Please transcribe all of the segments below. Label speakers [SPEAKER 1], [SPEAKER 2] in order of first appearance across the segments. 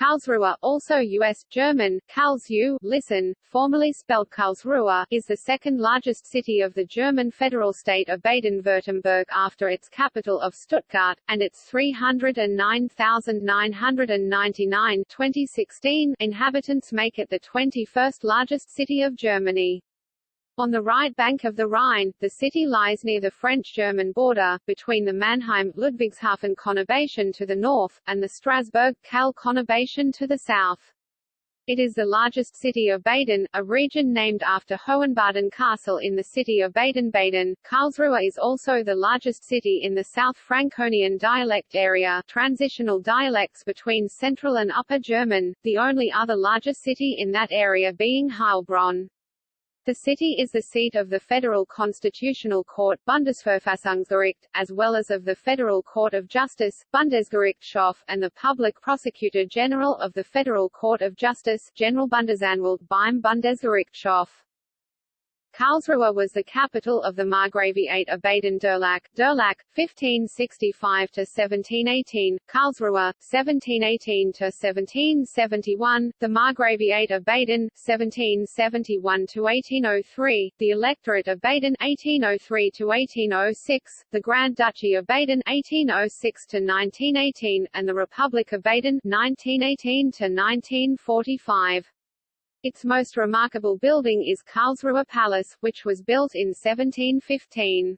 [SPEAKER 1] Karlsruhe, also U.S. German, Karlsruhe, listen, formerly spelled Karlsruhe, is the second largest city of the German federal state of Baden-Württemberg after its capital of Stuttgart, and its 309,999 2016 inhabitants make it the 21st largest city of Germany. On the right bank of the Rhine, the city lies near the French-German border, between the Mannheim-Ludwigshafen conurbation to the north, and the Strasbourg-Kehl conurbation to the south. It is the largest city of Baden, a region named after Hohenbaden Castle in the city of Baden-Baden. Karlsruhe is also the largest city in the South Franconian dialect area, transitional dialects between Central and Upper German, the only other larger city in that area being Heilbronn. The city is the seat of the Federal Constitutional Court Bundesverfassungsgericht, as well as of the Federal Court of Justice Bundesgerichtshof, and the Public Prosecutor General of the Federal Court of Justice Generalbundesanwalt beim Bundesgerichtshof. Karlsruhe was the capital of the Margraviate of Baden-Durlach, Durlach, 1565–1718, Karlsruhe, 1718–1771, the Margraviate of Baden, 1771–1803, the Electorate of Baden, 1803–1806, the Grand Duchy of Baden, 1806–1918, and the Republic of Baden, 1918–1945. Its most remarkable building is Karlsruhe Palace, which was built in 1715.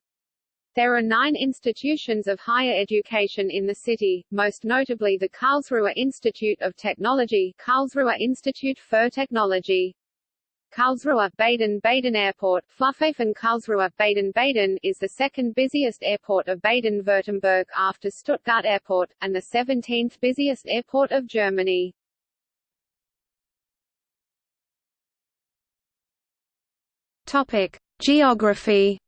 [SPEAKER 1] There are nine institutions of higher education in the city, most notably the Karlsruhe Institute of Technology Karlsruhe Institute für Technology. Karlsruhe Baden-Baden Airport, Flughafen Karlsruhe Baden-Baden is the second busiest airport of Baden-Württemberg after Stuttgart Airport, and the 17th busiest airport of Germany.
[SPEAKER 2] Topic: Geography.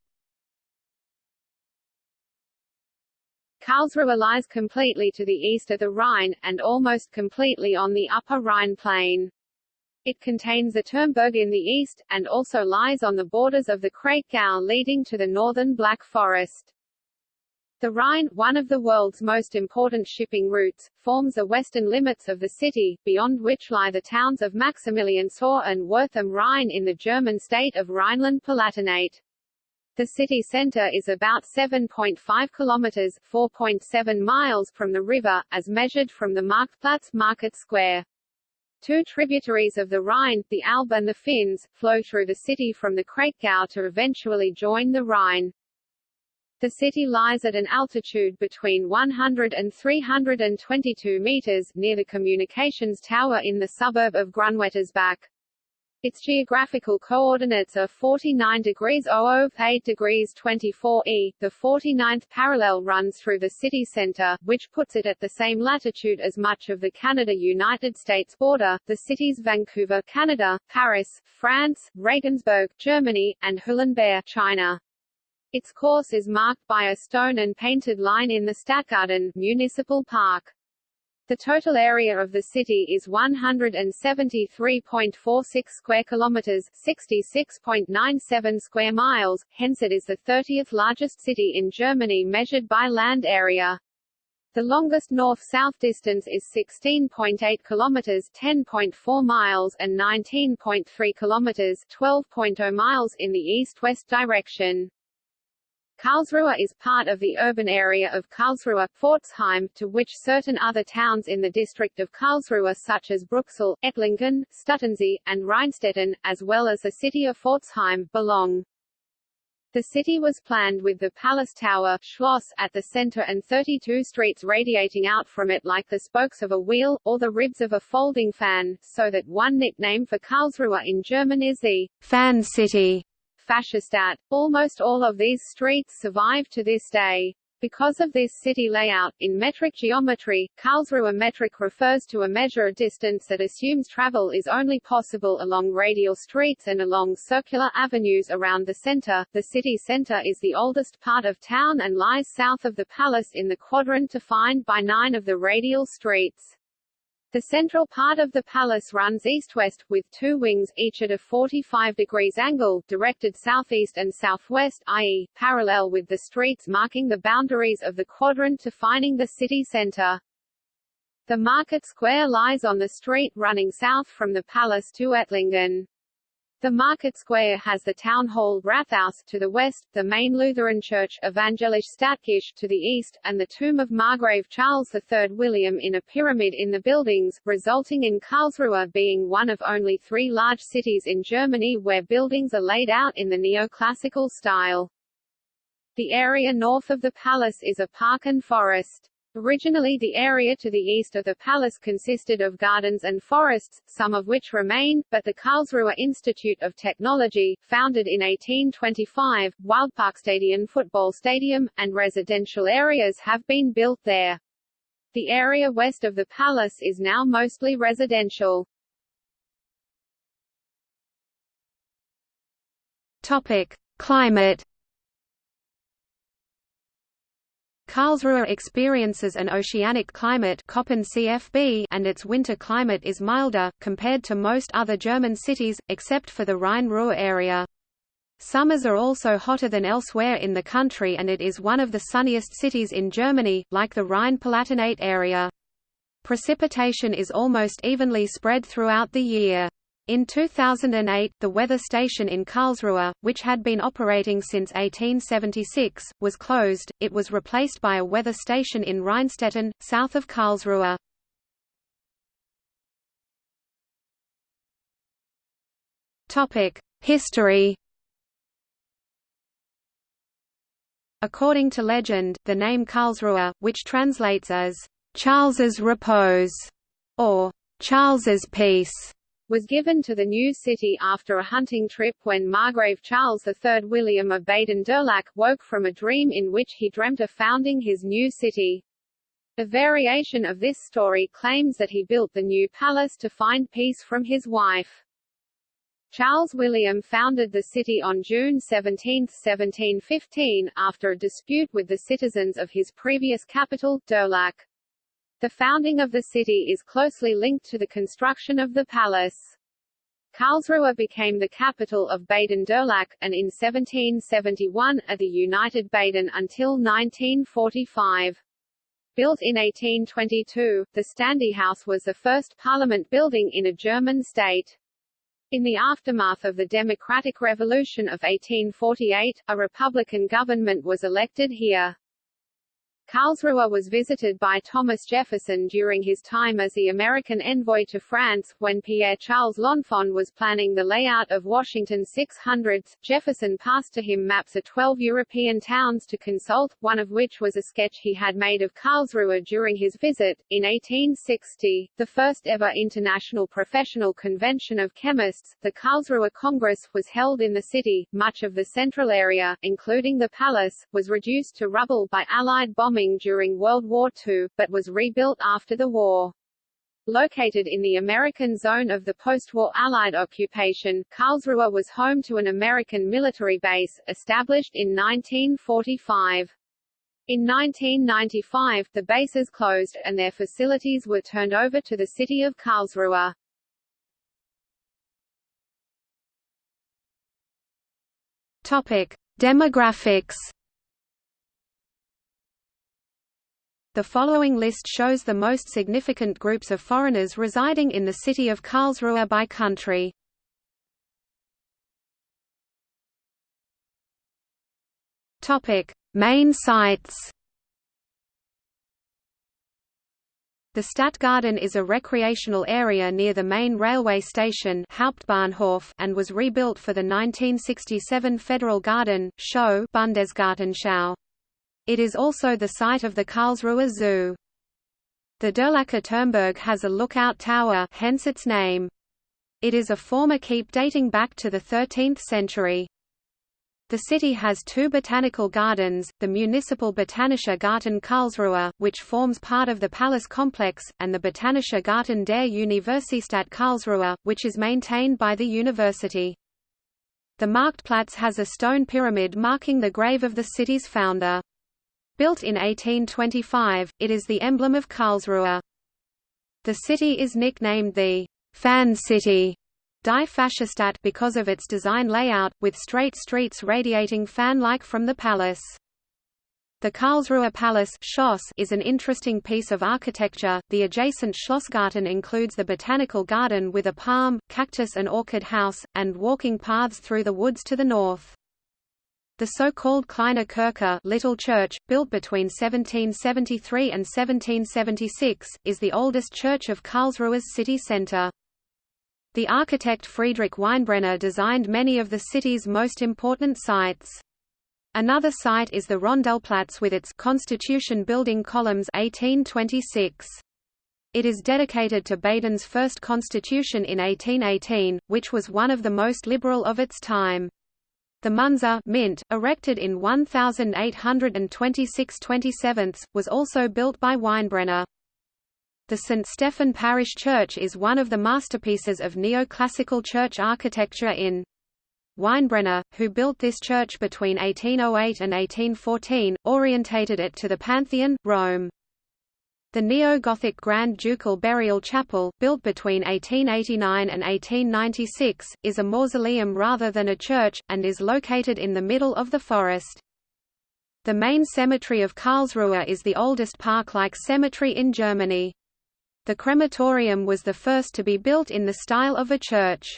[SPEAKER 1] Karlsruhe lies completely to the east of the Rhine, and almost completely on the upper Rhine plain. It contains the Turmberg in the east, and also lies on the borders of the Kraichgau leading to the northern Black Forest. The Rhine, one of the world's most important shipping routes, forms the western limits of the city, beyond which lie the towns of Maximiliansthor and Wörth am Rhein in the German state of Rhineland-Palatinate. The city center is about 7.5 kilometers 4.7 miles from the river, as measured from the Marktplatz market square. Two tributaries of the Rhine, the Alb and the Pfinz, flow through the city from the Kraichgau to eventually join the Rhine. The city lies at an altitude between 100 and 322 meters, near the communications tower in the suburb of Grunwettersbach. Its geographical coordinates are 49 degrees 00, 8 degrees 24 E. The 49th parallel runs through the city center, which puts it at the same latitude as much of the Canada-United States border. The cities Vancouver, Canada, Paris, France, Regensburg, Germany, and Hulunbuir, China. Its course is marked by a stone and painted line in the Stadtgarten municipal park. The total area of the city is 173.46 square kilometers, 66.97 square miles, hence it is the 30th largest city in Germany measured by land area. The longest north-south distance is 16.8 kilometers, 10.4 miles and 19.3 kilometers, 12.0 miles in the east-west direction. Karlsruhe is part of the urban area of Karlsruhe, Pforzheim, to which certain other towns in the district of Karlsruhe such as Bruchsal, Ettlingen, Stutensee, and Rheinstetten, as well as the city of Pforzheim, belong. The city was planned with the Palace Tower Schloss at the center and 32 streets radiating out from it like the spokes of a wheel, or the ribs of a folding fan, so that one nickname for Karlsruhe in German is the fan city. Fächerstadt. Almost all of these streets survive to this day. Because of this city layout, in metric geometry, Karlsruhe metric refers to a measure of distance that assumes travel is only possible along radial streets and along circular avenues around the center. The city center is the oldest part of town and lies south of the palace in the quadrant defined by nine of the radial streets. The central part of the palace runs east-west, with two wings, each at a 45 degrees angle, directed southeast and southwest, i.e., parallel with the streets marking the boundaries of the quadrant defining the city center. The market square lies on the street running south from the palace to Ettlingen. The market square has the town hall Rathaus to the west, the main Lutheran church Evangelisch Stadtkirche to the east, and the tomb of Margrave Charles III William in a pyramid in the buildings, resulting in Karlsruhe being one of only three large cities in Germany where buildings are laid out in the neoclassical style. The area north of the palace is a park and forest. Originally the area to the east of the palace consisted of gardens and forests, some of which remain, but the Karlsruhe Institute of Technology, founded in 1825, Wildparkstadion football stadium, and residential areas have been built there. The area west of the palace is now mostly residential.
[SPEAKER 2] Topic: Climate Karlsruhe experiences an oceanic climate and its winter climate is milder, compared to most other German cities, except for the Rhine-Ruhr area. Summers are also hotter than elsewhere in the country and it is one of the sunniest cities in Germany, like the Rhine-Palatinate area. Precipitation is almost evenly spread throughout the year. In 2008, the weather station in Karlsruhe, which had been operating since 1876, was closed. It was replaced by a weather station in Rheinstetten, south of Karlsruhe. Topic: History. According to legend, the name Karlsruhe, which translates as Charles's repose or Charles's peace,
[SPEAKER 1] was given to the new city after a hunting trip when Margrave Charles III William of Baden-Durlach woke from a dream in which he dreamt of founding his new city. A variation of this story claims that he built the new palace to find peace from his wife. Charles William founded the city on June 17, 1715, after a dispute with the citizens of his previous capital, Durlach. The founding of the city is closely linked to the construction of the palace. Karlsruhe became the capital of Baden-Durlach, and in 1771, a the United Baden until 1945. Built in 1822, the Standehaus was the first parliament building in a German state. In the aftermath of the Democratic Revolution of 1848, a Republican government was elected here. Karlsruhe was visited by Thomas Jefferson during his time as the American envoy to France, when Pierre-Charles L'Enfant was planning the layout of Washington 600s. Jefferson passed to him maps of 12 European towns to consult, one of which was a sketch he had made of Karlsruhe during his visit. In 1860, the first ever international professional convention of chemists, the Karlsruhe Congress, was held in the city. Much of the central area, including the palace, was reduced to rubble by Allied bombing bombing during World War II, but was rebuilt after the war. Located in the American zone of the post-war Allied occupation, Karlsruhe was home to an American military base, established in 1945. In 1995, the bases closed, and their facilities were turned over to the city of Karlsruhe.
[SPEAKER 2] Topic: Demographics The following list shows the most significant groups of foreigners residing in the city of Karlsruhe by country. Topic: Main sites. The Stadtgarten is a recreational area near the main railway station Hauptbahnhof and was rebuilt for the 1967 Federal Garden show Bundesgartenschau. It is also the site of the Karlsruhe Zoo. The Durlacher Turmberg has a lookout tower hence its name. It is a former keep dating back to the 13th century. The city has two botanical gardens, the Municipal Botanischer Garten Karlsruhe, which forms part of the palace complex, and the Botanischer Garten der Universität Karlsruhe, which is maintained by the university. The Marktplatz has a stone pyramid marking the grave of the city's founder. Built in 1825, it is the emblem of Karlsruhe. The city is nicknamed the Fan City Die because of its design layout, with straight streets radiating fan-like from the palace. The Karlsruhe Palace is an interesting piece of architecture. The adjacent Schlossgarten includes the botanical garden with a palm, cactus and orchid house, and walking paths through the woods to the north. The so-called Kleine Kirche Little Church, built between 1773 and 1776, is the oldest church of Karlsruhe's city centre. The architect Friedrich Weinbrenner designed many of the city's most important sites. Another site is the Rondelplatz with its Constitution building columns 1826. It is dedicated to Baden's first constitution in 1818, which was one of the most liberal of its time. The Munzer mint, erected in 1826-27, was also built by Weinbrenner. The St. Stephen Parish Church is one of the masterpieces of neoclassical church architecture in Weinbrenner, who built this church between 1808 and 1814, orientated it to the Pantheon, Rome. The neo-Gothic Grand Ducal Burial Chapel, built between 1889 and 1896, is a mausoleum rather than a church, and is located in the middle of the forest. The main cemetery of Karlsruhe is the oldest park-like cemetery in Germany. The crematorium was the first to be built in the style of a church.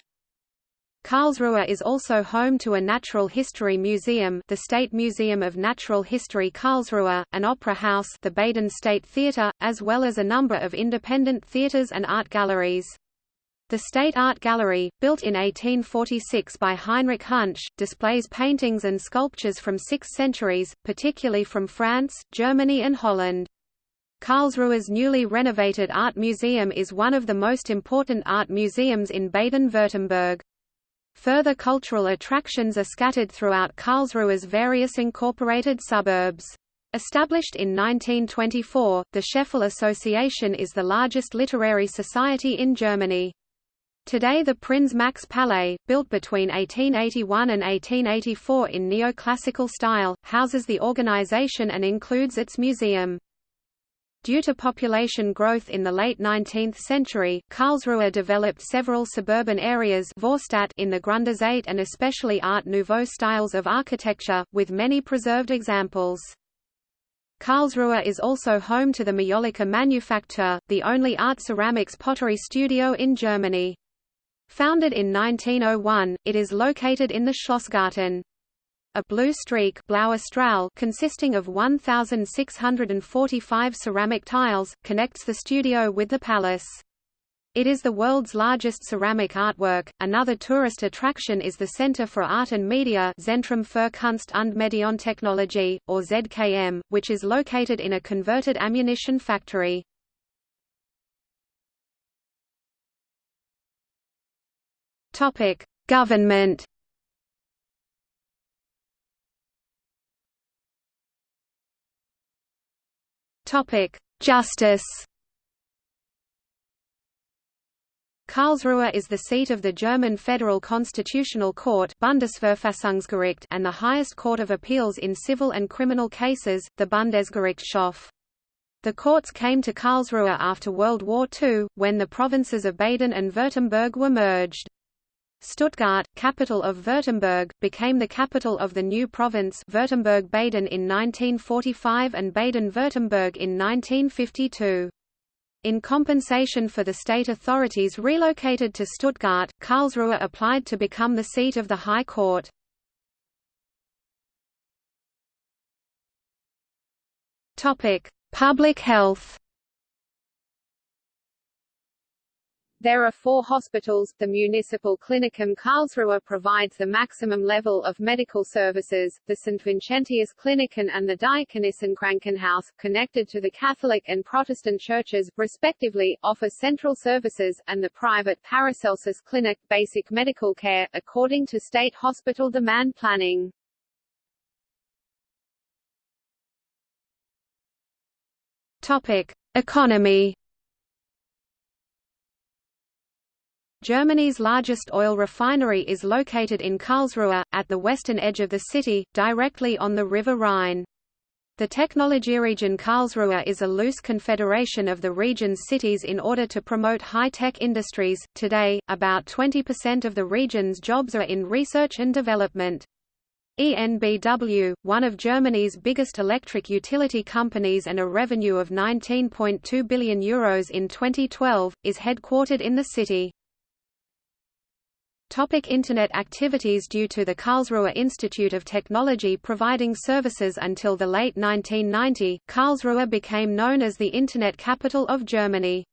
[SPEAKER 2] Karlsruhe is also home to a natural history museum the State Museum of Natural History Karlsruhe, an opera house the Baden State Theatre, as well as a number of independent theatres and art galleries. The State Art Gallery, built in 1846 by Heinrich Hübsch, displays paintings and sculptures from six centuries, particularly from France, Germany and Holland. Karlsruhe's newly renovated art museum is one of the most important art museums in Baden-Württemberg. Further cultural attractions are scattered throughout Karlsruhe's various incorporated suburbs. Established in 1924, the Scheffel Association is the largest literary society in Germany. Today the Prinz Max Palais, built between 1881 and 1884 in neoclassical style, houses the organization and includes its museum. Due to population growth in the late 19th century, Karlsruhe developed several suburban areas Vorstadt in the Grunderzeit and especially Art Nouveau styles of architecture, with many preserved examples. Karlsruhe is also home to the Majolika Manufaktur, the only art ceramics pottery studio in Germany. Founded in 1901, it is located in the Schlossgarten. A blue streak consisting of 1,645 ceramic tiles, connects the studio with the palace. It is the world's largest ceramic artwork. Another tourist attraction is the Center for Art and Media Zentrum für Kunst und Medientechnologie, or ZKM, which is located in a converted ammunition factory. Topic: Government Topic: Justice. Karlsruhe is the seat of the German Federal Constitutional Court Bundesverfassungsgericht and the highest court of appeals in civil and criminal cases, the Bundesgerichtshof. The courts came to Karlsruhe after World War II, when the provinces of Baden and Württemberg were merged. Stuttgart, capital of Württemberg, became the capital of the new province Württemberg-Baden in 1945 and Baden-Württemberg in 1952. In compensation for the state authorities relocated to Stuttgart, Karlsruhe applied to become the seat of the High Court. Public health
[SPEAKER 1] There are four hospitals. The Municipal Klinikum Karlsruhe provides the maximum level of medical services. The St. Vincentius Kliniken and the Diakonissenkrankenhaus, connected to the Catholic and Protestant churches, respectively, offer central services, and the private Paracelsus Clinic, basic medical care, according to state hospital demand planning.
[SPEAKER 2] Topic: Economy Germany's largest oil refinery is located in Karlsruhe, at the western edge of the city, directly on the River Rhine. The Technologieregion Karlsruhe is a loose confederation of the region's cities in order to promote high-tech industries. Today, about 20% of the region's jobs are in research and development. ENBW, one of Germany's biggest electric utility companies and a revenue of €19.2 billion Euros in 2012, is headquartered in the city. Topic Internet activities Due to the Karlsruhe Institute of Technology providing services until the late 1990, Karlsruhe became known as the Internet capital of Germany.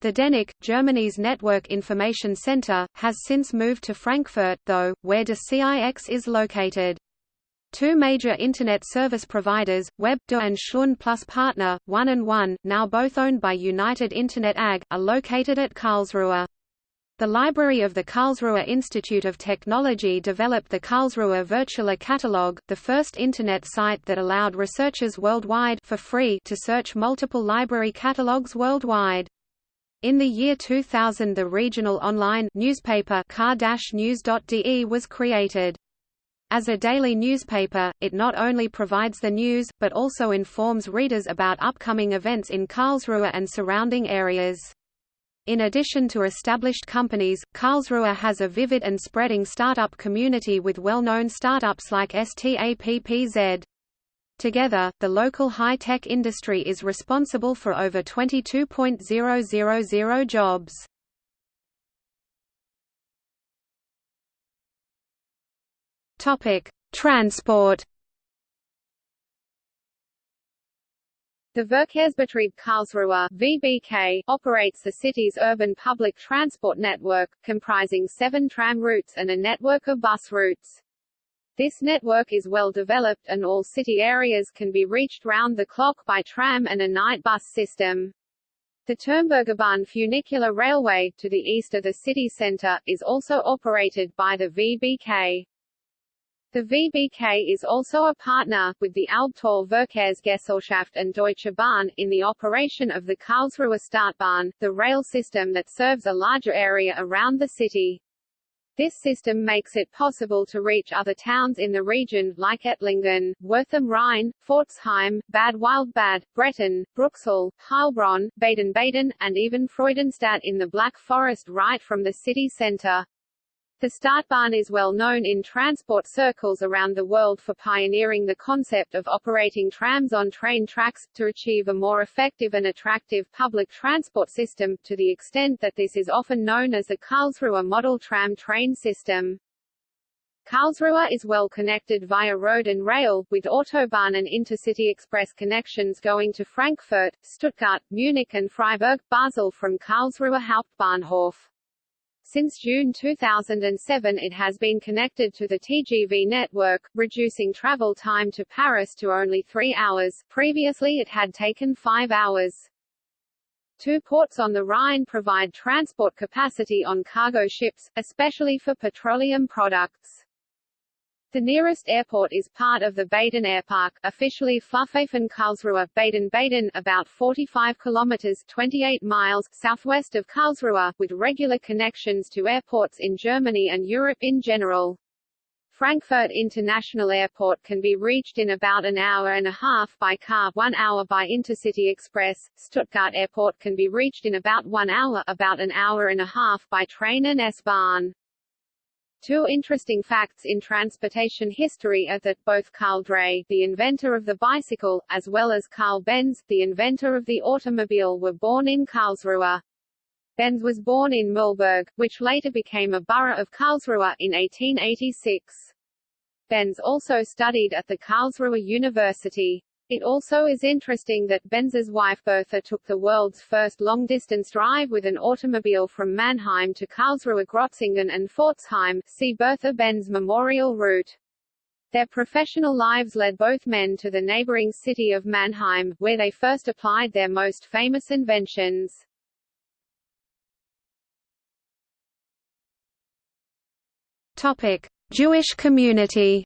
[SPEAKER 2] The DENIC, Germany's Network Information Center, has since moved to Frankfurt, though, where de CIX is located. Two major Internet service providers, Web.de and Schlund Plus Partner, One and One, now both owned by United Internet AG, are located at Karlsruhe. The library of the Karlsruhe Institute of Technology developed the Karlsruhe Virtual Catalog, the first Internet site that allowed researchers worldwide for free to search multiple library catalogs worldwide. In the year 2000 the regional online newspaper ka-news.de was created. As a daily newspaper, it not only provides the news, but also informs readers about upcoming events in Karlsruhe and surrounding areas. In addition to established companies, Karlsruhe has a vivid and spreading startup community with well-known startups like STAPPZ. Together, the local high-tech industry is responsible for over 22.000 jobs. Topic: Transport.
[SPEAKER 1] The Verkehrsbetrieb Karlsruhe (VBK) operates the city's urban public transport network, comprising seven tram routes and a network of bus routes. This network is well developed and all city areas can be reached round the clock by tram and a night bus system. The Turmbergerbahn funicular railway, to the east of the city centre, is also operated by the VBK. The VBK is also a partner, with the Albtal Verkehrsgesellschaft and Deutsche Bahn, in the operation of the Karlsruhe Stadtbahn, the rail system that serves a larger area around the city. This system makes it possible to reach other towns in the region, like Ettlingen, Wörth am Rhein, Pforzheim, Bad Wildbad, Bretten, Bruchsal, Heilbronn, Baden-Baden, and even Freudenstadt in the Black Forest right from the city centre. The Stadtbahn is well known in transport circles around the world for pioneering the concept of operating trams on train tracks, to achieve a more effective and attractive public transport system, to the extent that this is often known as the Karlsruhe model tram train system. Karlsruhe is well connected via road and rail, with Autobahn and Intercity Express connections going to Frankfurt, Stuttgart, Munich and Freiburg, Basel from Karlsruhe Hauptbahnhof. Since June 2007 it has been connected to the TGV network, reducing travel time to Paris to only three hours, previously it had taken five hours. Two ports on the Rhine provide transport capacity on cargo ships, especially for petroleum products. The nearest airport is part of the Baden Airpark, officially Flughafen Karlsruhe, Baden-Baden, about 45 kilometers (28 miles) southwest of Karlsruhe, with regular connections to airports in Germany and Europe in general. Frankfurt International Airport can be reached in about an hour and a half by car, one hour by Intercity Express. Stuttgart Airport can be reached in about one hour, about an hour and a half by train and S-Bahn. Two interesting facts in transportation history are that both Carl Drais, the inventor of the bicycle, as well as Carl Benz, the inventor of the automobile were born in Karlsruhe. Benz was born in Mühlburg, which later became a borough of Karlsruhe, in 1886. Benz also studied at the Karlsruhe University. It also is interesting that Benz's wife Bertha took the world's first long-distance drive with an automobile from Mannheim to Karlsruhe Grötzingen and Pforzheim, see Bertha Benz Memorial Route. Their professional lives led both men to the neighboring city of Mannheim, where they first applied their most famous inventions.
[SPEAKER 2] Topic: Jewish community.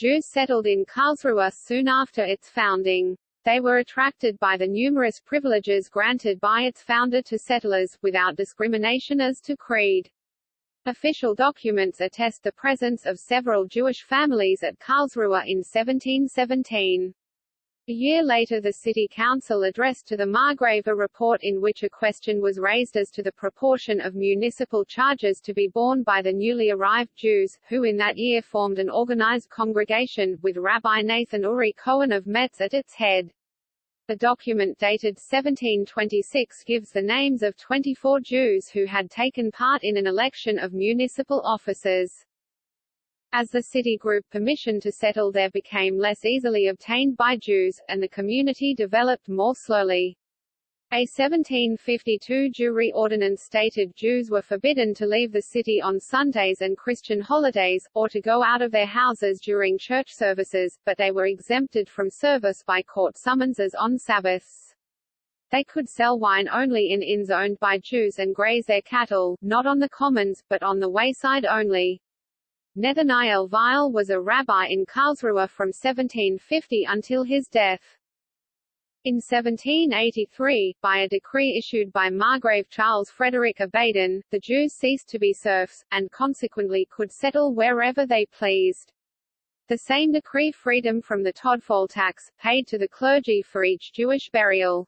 [SPEAKER 1] Jews settled in Karlsruhe soon after its founding. They were attracted by the numerous privileges granted by its founder to settlers, without discrimination as to creed. Official documents attest the presence of several Jewish families at Karlsruhe in 1717. A year later the city council addressed to the Margrave a report in which a question was raised as to the proportion of municipal charges to be borne by the newly arrived Jews, who in that year formed an organized congregation, with Rabbi Nathan Uri Cohen of Metz at its head. The document dated 1726 gives the names of 24 Jews who had taken part in an election of municipal officers. As the city grew, permission to settle there became less easily obtained by Jews, and the community developed more slowly. A 1752 Jewry ordinance stated Jews were forbidden to leave the city on Sundays and Christian holidays, or to go out of their houses during church services, but they were exempted from service by court summonses on Sabbaths. They could sell wine only in inns owned by Jews and graze their cattle, not on the commons, but on the wayside only. Nathanael Weil was a rabbi in Karlsruhe from 1750 until his death. In 1783, by a decree issued by Margrave Charles Frederick of Baden, the Jews ceased to be serfs, and consequently could settle wherever they pleased. The same decree freed them from the todfall tax, paid to the clergy for each Jewish burial.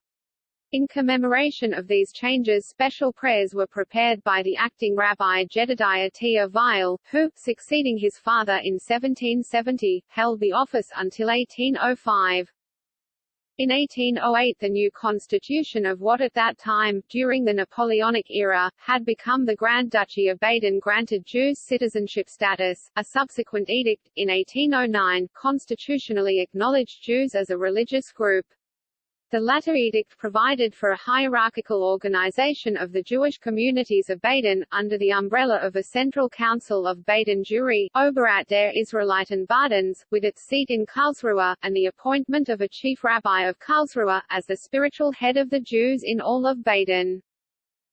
[SPEAKER 1] In commemoration of these changes special prayers were prepared by the acting rabbi Jedediah Tia Weil, who, succeeding his father in 1770, held the office until 1805. In 1808 the new constitution of what at that time, during the Napoleonic era, had become the Grand Duchy of Baden granted Jews citizenship status. A subsequent edict, in 1809, constitutionally acknowledged Jews as a religious group. The latter edict provided for a hierarchical organization of the Jewish communities of Baden, under the umbrella of a central council of Baden Jewry, Oberrat der Israeliten Badens, with its seat in Karlsruhe, and the appointment of a chief rabbi of Karlsruhe, as the spiritual head of the Jews in all of Baden.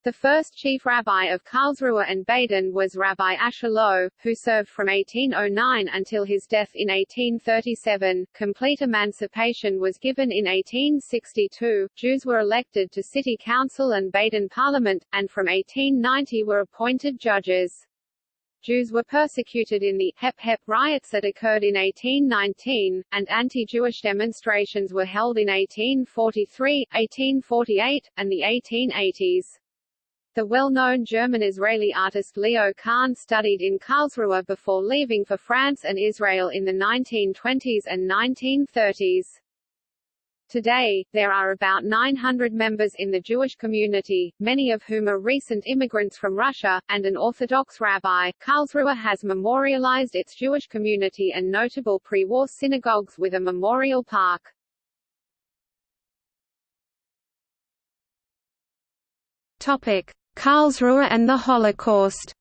[SPEAKER 1] The first chief rabbi of Karlsruhe and Baden was Rabbi Asher Loew, who served from 1809 until his death in 1837. Complete emancipation was given in 1862, Jews were elected to city council and Baden parliament, and from 1890 were appointed judges. Jews were persecuted in the Hep Hep riots that occurred in 1819, and anti-Jewish demonstrations were held in 1843, 1848, and the 1880s. The well-known German-Israeli artist Leo Kahn studied in Karlsruhe before leaving for France and Israel in the 1920s and 1930s. Today, there are about 900 members in the Jewish community, many of whom are recent immigrants from Russia, and an Orthodox rabbi. Karlsruhe has memorialized its Jewish community and notable pre-war synagogues with a memorial park.
[SPEAKER 2] Topic: Karlsruhe and the Holocaust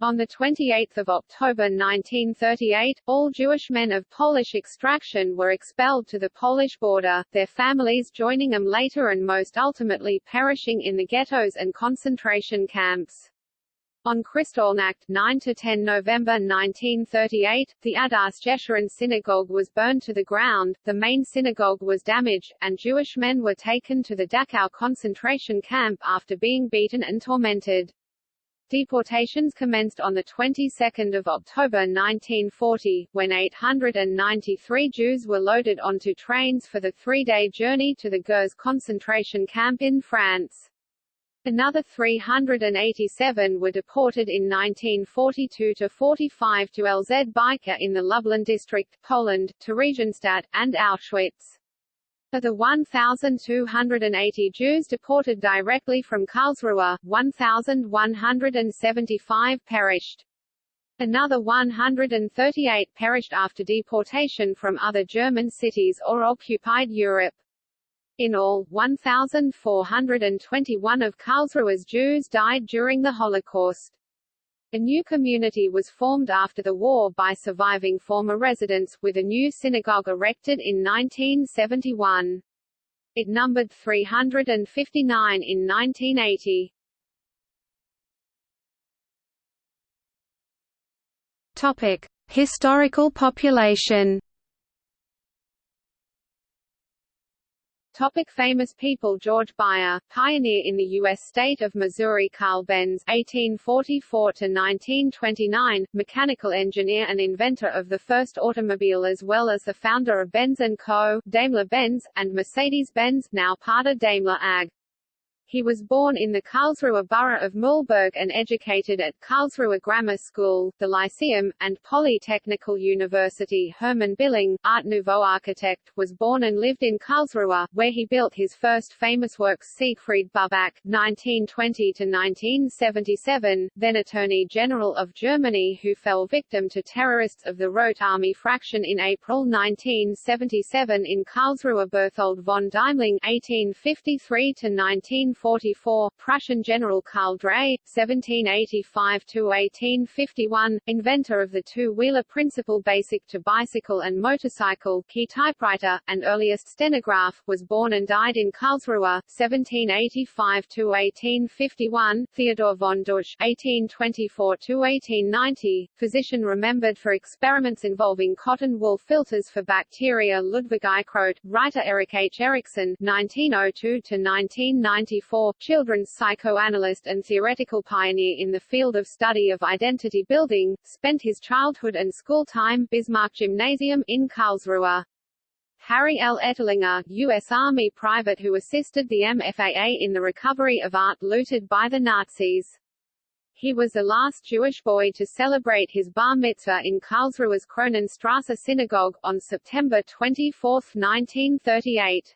[SPEAKER 1] On 28 October 1938, all Jewish men of Polish extraction were expelled to the Polish border, their families joining them later and most ultimately perishing in the ghettos and concentration camps. On Kristallnacht 9–10 November 1938, the Adass Jeshurun synagogue was burned to the ground, the main synagogue was damaged, and Jewish men were taken to the Dachau concentration camp after being beaten and tormented. Deportations commenced on the 22nd of October 1940, when 893 Jews were loaded onto trains for the three-day journey to the Gurs concentration camp in France. Another 387 were deported in 1942–45 to LZ in the Lublin district, Poland, Theresienstadt, and Auschwitz. Of the 1,280 Jews deported directly from Karlsruhe, 1,175 perished. Another 138 perished after deportation from other German cities or occupied Europe. In all, 1,421 of Karlsruhe's Jews died during the Holocaust. A new community was formed after the war by surviving former residents, with a new synagogue erected in 1971. It numbered 359 in 1980.
[SPEAKER 2] Topic: Historical population
[SPEAKER 1] Topic famous people George Beyer, pioneer in the U.S. state of Missouri Carl Benz (1844–1929), mechanical engineer and inventor of the first automobile as well as the founder of Benz & Co., Daimler-Benz, and Mercedes-Benz now part of Daimler AG. He was born in the Karlsruhe borough of Mühlburg and educated at Karlsruhe Grammar School, the Lyceum, and Polytechnical University. Hermann Billing, Art Nouveau architect, was born and lived in Karlsruhe, where he built his first famous works Siegfried Buback, 1920–1977, then Attorney General of Germany who fell victim to terrorists of the Rote Army fraction in April 1977 in Karlsruhe Berthold von Deimling 1853 19 1844, Prussian General Karl Drais, 1785–1851, inventor of the two-wheeler principle basic to bicycle and motorcycle, key typewriter, and earliest stenograph, was born and died in Karlsruhe, 1785–1851, Theodor von Dusch, 1824–1890, physician remembered for experiments involving cotton wool filters for bacteria Ludwig Eichrodt, writer Erik H. Erikson, 1902–1994 children's psychoanalyst and theoretical pioneer in the field of study of identity building, spent his childhood and school time Bismarck Gymnasium in Karlsruhe. Harry L. Ettlinger, U.S. Army private who assisted the MFAA in the recovery of art looted by the Nazis. He was the last Jewish boy to celebrate his bar mitzvah in Karlsruhe's Kronenstrasse Synagogue, on September 24, 1938.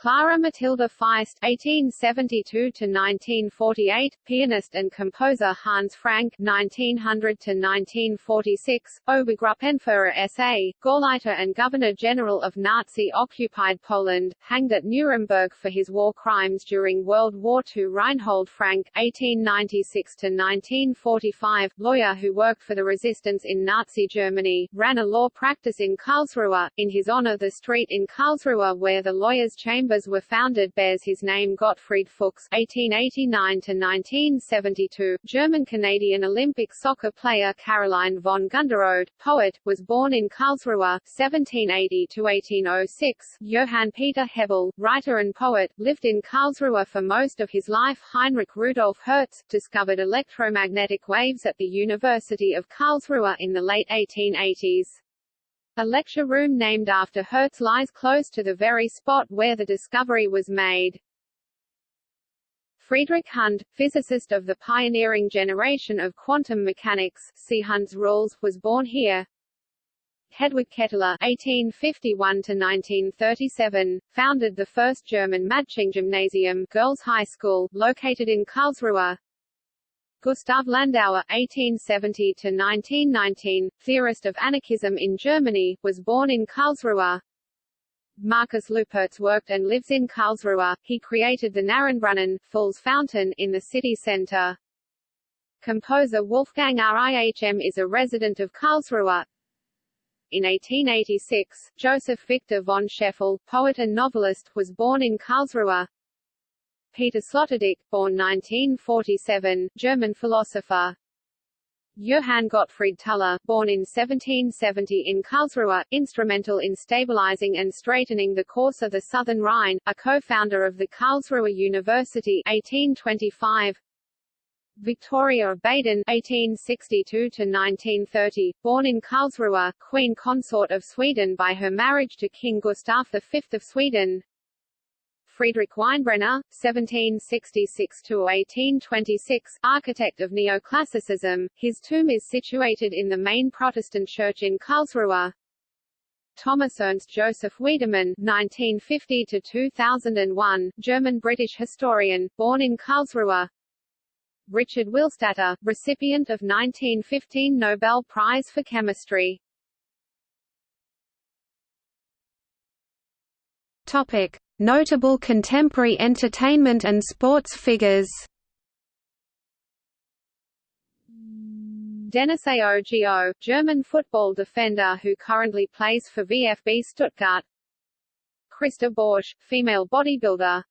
[SPEAKER 1] Clara Matilda Feist (1872–1948), pianist and composer Hans Frank (1900–1946), Obergruppenführer SA, Gauleiter and Governor General of Nazi-occupied Poland, hanged at Nuremberg for his war crimes during World War II. Reinhold Frank (1896–1945), lawyer who worked for the resistance in Nazi Germany, ran a law practice in Karlsruhe. In his honor, the street in Karlsruhe where the lawyers' chamber Chambers were founded bears his name Gottfried Fuchs (1889–1972), German-Canadian Olympic soccer player Caroline von Günderrode, poet, was born in Karlsruhe (1780–1806). Johann Peter Hebel, writer and poet, lived in Karlsruhe for most of his life. Heinrich Rudolf Hertz discovered electromagnetic waves at the University of Karlsruhe in the late 1880s. A lecture room named after Hertz lies close to the very spot where the discovery was made. Friedrich Hund, physicist of the pioneering generation of quantum mechanics, see Hund's rules, was born here. Hedwig Kettler (1851–1937) founded the first German Gymnasium, girls' high school, located in Karlsruhe. Gustav Landauer (1870–1919), theorist of anarchism in Germany, was born in Karlsruhe. Marcus Lüpertz worked and lives in Karlsruhe. He created the Narrenbrunnen, Fool's Fountain, in the city centre. Composer Wolfgang Rihm is a resident of Karlsruhe. In 1886, Joseph Victor von Scheffel, poet and novelist, was born in Karlsruhe. Peter Sloterdijk, born 1947, German philosopher. Johann Gottfried Tulla, born in 1770 in Karlsruhe, instrumental in stabilizing and straightening the course of the Southern Rhine, a co-founder of the Karlsruhe University 1825. Victoria of Baden (1862–1930), born in Karlsruhe, Queen Consort of Sweden by her marriage to King Gustav V of Sweden. Friedrich Weinbrenner, 1766–1826, architect of neoclassicism, his tomb is situated in the main Protestant church in Karlsruhe. Thomas Ernst Joseph Wiedemann (1950–2001), German-British historian, born in Karlsruhe. Richard Willstatter, recipient of 1915 Nobel Prize for Chemistry.
[SPEAKER 2] Topic: Notable contemporary entertainment and sports figures.
[SPEAKER 1] Dennis Aogo, German football defender who currently plays for VfB Stuttgart. Christa Borsch, female bodybuilder.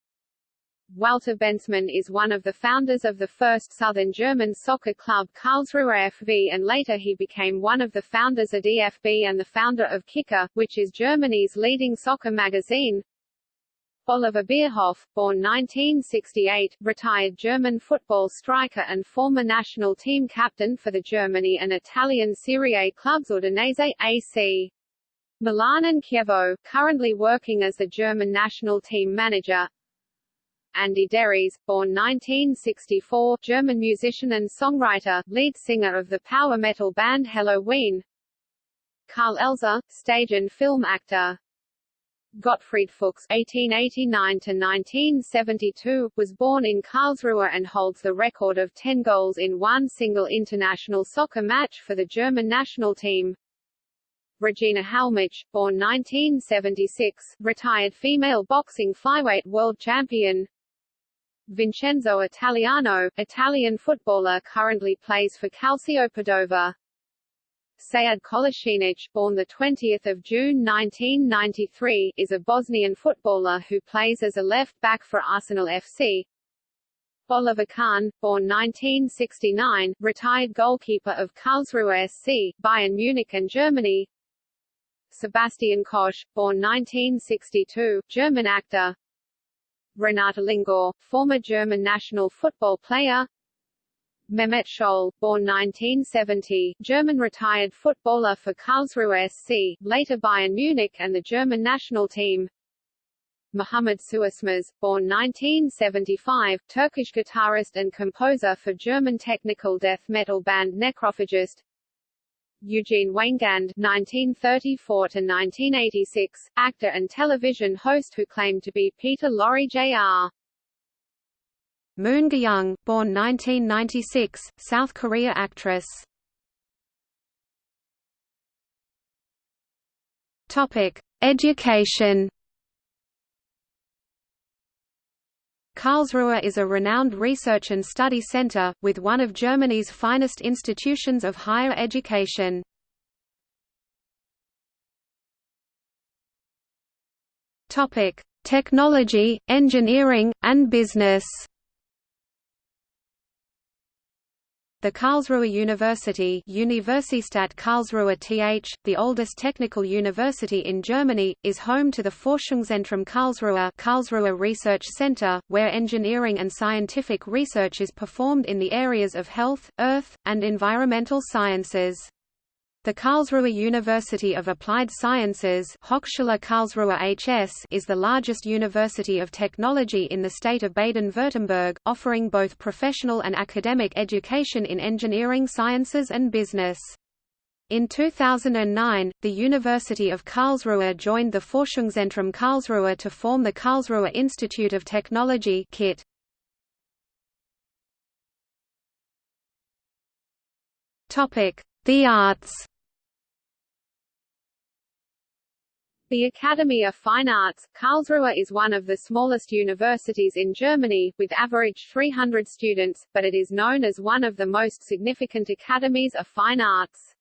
[SPEAKER 1] Walter Bensemann is one of the founders of the first southern German soccer club Karlsruhe FV and later he became one of the founders of DFB and the founder of Kicker, which is Germany's leading soccer magazine. Oliver Bierhoff, born 1968, retired German football striker and former national team captain for the Germany and Italian Serie A clubs Udinese, AC. Milan and Chievo, currently working as the German national team manager. Andy Deris, born 1964, German musician and songwriter, lead singer of the power metal band Helloween. Karl Elser, stage and film actor. Gottfried Fuchs (1889–1972) was born in Karlsruhe and holds the record of 10 goals in one single international soccer match for the German national team. Regina Halmich, born 1976, retired female boxing flyweight world champion. Vincenzo Italiano, Italian footballer currently plays for Calcio Padova. Sead Kolasinac, born 20 June 1993, is a Bosnian footballer who plays as a left-back for Arsenal FC. Oliver Kahn, born 1969, retired goalkeeper of Karlsruhe SC, Bayern Munich and Germany. Sebastian Koch, born 1962, German actor. Renata Lingor, former German national football player. Mehmet Scholl, born 1970, German retired footballer for Karlsruhe SC, later Bayern Munich and the German national team. Muhammad Suiçmez, born 1975, Turkish guitarist and composer for German technical death metal band Necrophagist. Eugene Weingand (1934–1986), actor and television host who claimed to be Peter Lorre Jr.
[SPEAKER 2] Moon Geum, born 1996, South Korea actress. Topic: Education. Karlsruhe is a renowned research and study center, with one of Germany's finest institutions of higher education. Technology, engineering, and business The Karlsruhe University Universität Karlsruhe th, the oldest technical university in Germany, is home to the Forschungszentrum Karlsruhe Karlsruhe Research Center, where engineering and scientific research is performed in the areas of health, earth, and environmental sciences. The Karlsruhe University of Applied Sciences Hochschule Karlsruhe HS is the largest university of technology in the state of Baden-Württemberg, offering both professional and academic education in engineering sciences and business. In 2009, the University of Karlsruhe joined the Forschungszentrum Karlsruhe to form the Karlsruhe Institute of Technology KIT. The arts
[SPEAKER 1] The Academy of Fine Arts, Karlsruhe is one of the smallest universities in Germany, with average 300 students, but it is known as one of the most significant academies of fine arts.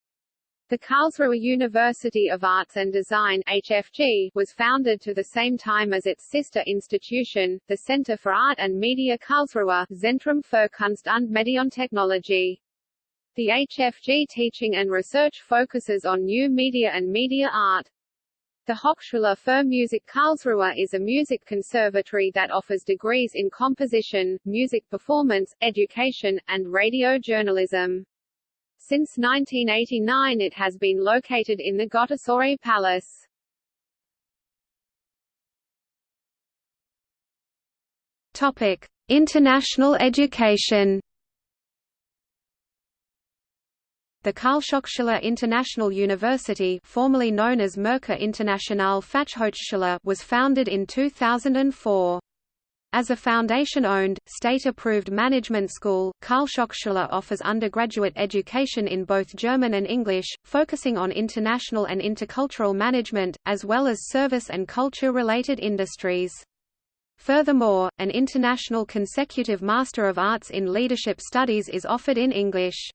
[SPEAKER 1] The Karlsruhe University of Arts and Design HFG, was founded to the same time as its sister institution, the Center for Art and Media Karlsruhe Zentrum für Kunst und Medientechnologie. The HFG teaching and research focuses on new media and media art. The Hochschule für Musik Karlsruhe is a music conservatory that offers degrees in composition, music performance, education, and radio journalism. Since 1989 it has been located in the Gottesaue Palace.
[SPEAKER 2] Topic: International education. The Karlshochschule International University formerly known as Merkur International Fachhochschule was founded in 2004. As a foundation-owned, state-approved management school, Karlshochschule offers undergraduate education in both German and English, focusing on international and intercultural management, as well as service and culture-related industries. Furthermore, an international consecutive Master of Arts in Leadership Studies is offered in English.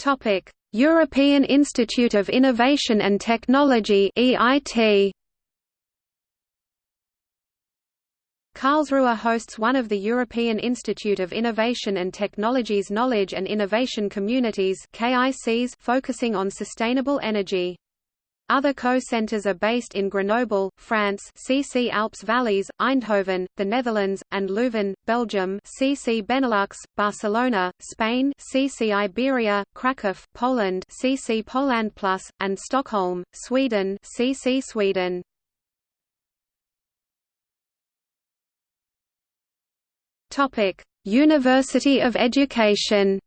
[SPEAKER 2] Topic: European Institute of Innovation and Technology (EIT). Karlsruhe hosts one of the European Institute of Innovation and Technology's Knowledge and Innovation Communities (KICs) focusing on sustainable energy. Other co-centers are based in Grenoble, France CC Alps Valleys, Eindhoven, the Netherlands, and Leuven, Belgium CC Benelux, Barcelona, Spain CC Iberia, Krakow, Poland CC Poland Plus, and Stockholm, Sweden CC Sweden. University of Education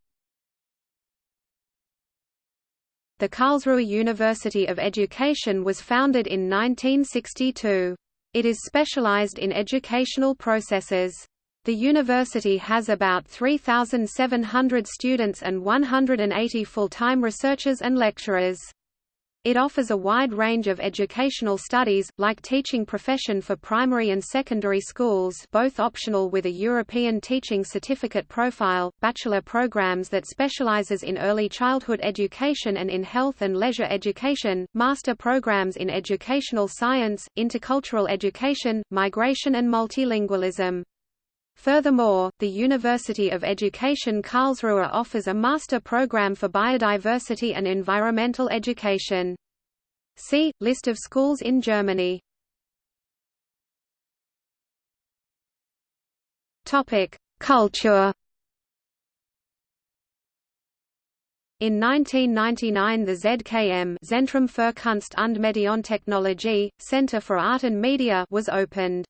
[SPEAKER 2] The Karlsruhe University of Education was founded in 1962. It is specialized in educational processes. The university has about 3,700 students and 180 full-time researchers and lecturers. It offers a wide range of educational studies, like teaching profession for primary and secondary schools both optional with a European Teaching Certificate profile, bachelor programs that specializes in early childhood education and in health and leisure education, master programs in educational science, intercultural education, migration and multilingualism. Furthermore, the University of Education Karlsruhe offers a master program for biodiversity and environmental education. See, List of schools in Germany Culture In 1999 the ZKM Zentrum für Kunst und Medientechnologie, Center for Art and Media was opened.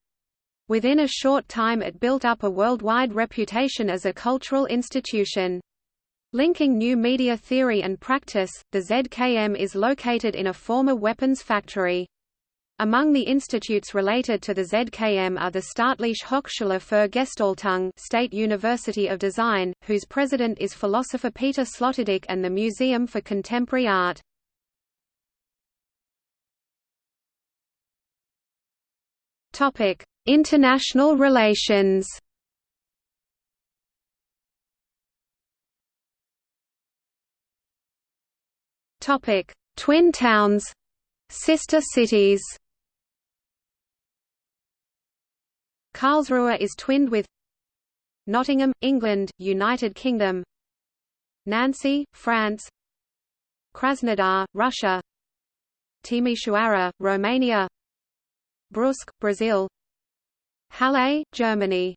[SPEAKER 2] Within a short time it built up a worldwide reputation as a cultural institution. Linking new media theory and practice, the ZKM is located in a former weapons factory. Among the institutes related to the ZKM are the Staatliche Hochschule für Gestaltung State University of Design, whose president is philosopher Peter Sloterdijk and the Museum for Contemporary Art. Topic: International relations Topic: Twin towns, sister cities. Karlsruhe is twinned with Nottingham, England, United Kingdom. Nancy, France. Krasnodar, Russia. Timișoara, Romania. Brusque, Brazil. Halle, Germany.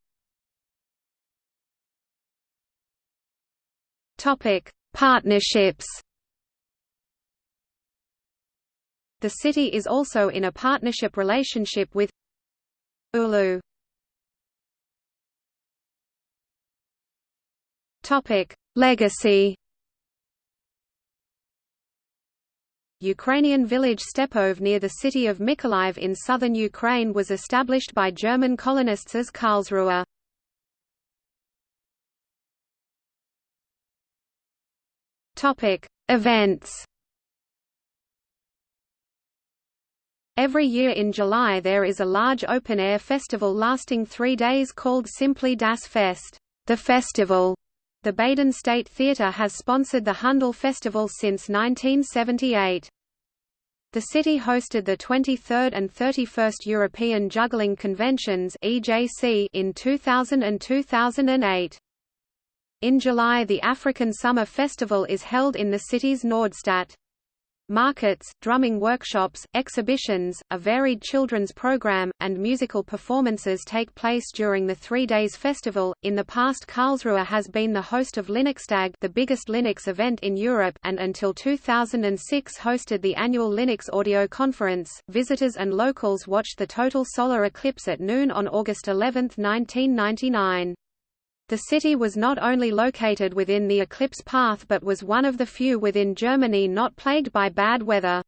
[SPEAKER 2] Topic: Partnerships. The city is also in a partnership relationship with Oulu. Topic: Legacy. Ukrainian village Stepov near the city of Mykolaiv in southern Ukraine was established by German colonists as Karlsruhe. Topic: Events. Every year in July there is a large open-air festival lasting three days called simply Das Fest, the festival. The Baden State Theatre has sponsored the Handel Festival since 1978. The city hosted the 23rd and 31st European Juggling Conventions in 2000 and 2008. In July the African Summer Festival is held in the city's Nordstadt. Markets, drumming workshops, exhibitions, a varied children's program, and musical performances take place during the three days festival. In the past, Karlsruhe has been the host of Linuxtag, the biggest Linux event in Europe, and until 2006 hosted the annual Linux Audio Conference. Visitors and locals watched the total solar eclipse at noon on August 11, 1999. The city was not only located within the eclipse path but was one of the few within Germany not plagued by bad weather.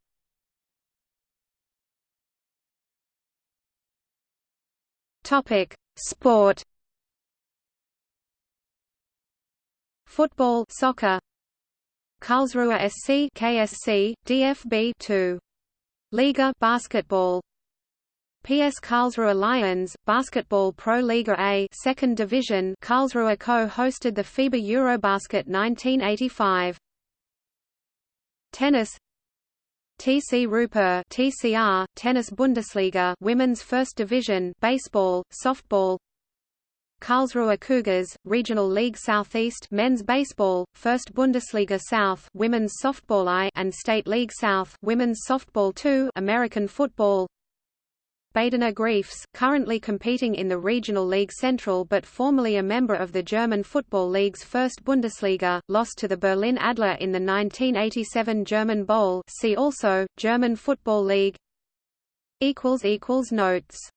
[SPEAKER 2] Topic: Sport. Football, soccer. Karlsruhe SC, KSC, DFB 2. Liga basketball. PS Karlsruhe Lions, Basketball Pro Liga A second division Karlsruhe co-hosted the FIBA Eurobasket 1985. Tennis. TC Rüppurr TCR, Tennis Bundesliga Women's First Division Baseball, Softball. Karlsruhe Cougars, Regional League Southeast Men's Baseball, First Bundesliga South Women's Softball I and State League South Women's Softball II American Football Badener Greifs, currently competing in the Regional League Central but formerly a member of the German Football League's First Bundesliga, lost to the Berlin Adler in the 1987 German Bowl see also, German Football League. Notes